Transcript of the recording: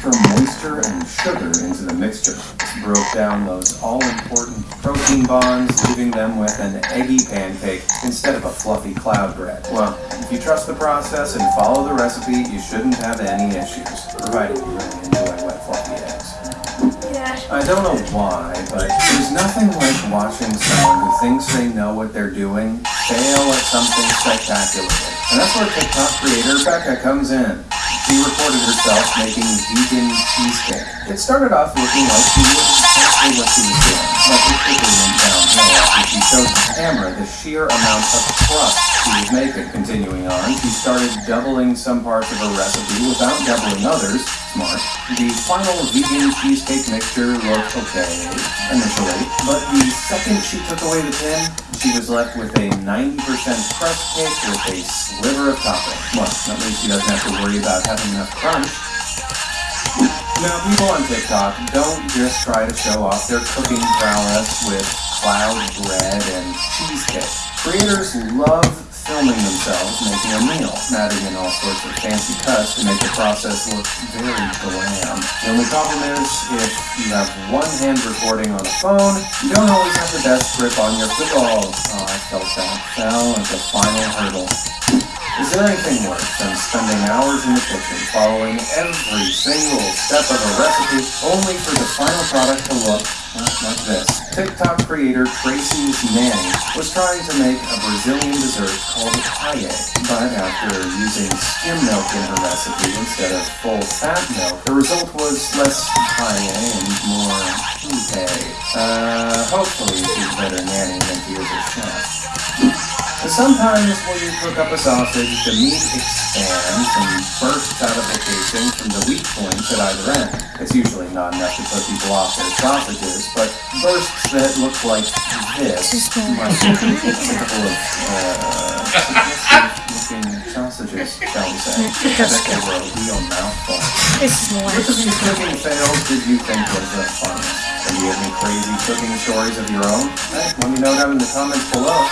extra moisture and sugar into the mixture. This broke down those all-important protein bonds, leaving them with an eggy pancake instead of a fluffy cloud bread. Well, if you trust the process and follow the recipe, you shouldn't have any issues, provided you really enjoy wet fluffy eggs. I don't know why, but there's nothing like watching someone who thinks they know what they're doing fail at something spectacularly. And that's where TikTok creator Becca comes in. She recorded herself making vegan cheesecake. It started off looking like she knew exactly what she was doing, but it quickly went downhill after she showed camera the sheer amount of crust she was making. Continuing on, she started doubling some parts of her recipe without doubling others. Smart. The final vegan cheesecake mixture looked okay initially, but the second she took away the tin, she was left with a 90% crust cake with a sliver of topping. Well, at least she doesn't have to worry about having enough crunch. Now, people on TikTok don't just try to show off their cooking prowess with cloud bread and cheesecake. Creators love filming themselves making a meal, adding in all sorts of fancy cuts to make the process look very glam. The only problem is, if you have one hand recording on a phone, you don't always have the best grip on your football. Oh, I felt that. Fell at the final hurdle. Is there anything worse than spending hours in the kitchen following every single step of a recipe only for the final product to look like this? TikTok creator Tracy's Nanny was trying to make a Brazilian dessert called paella, but after using skim milk in her recipe instead of full fat milk, the result was less paella and more pute. Uh, hopefully she's better nanny sometimes when you cook up a sausage, the meat expands and bursts out of the casing from the weak points at either end. It's usually not enough to put people off their sausages, but bursts that look like this might be a couple of uh, looking sausages, shall we say. I bet they were a real mouthful. This is more. Which of these cooking fails did you think was the funniest? And do you have any crazy cooking stories of your own? Hey, let me know down in the comments below.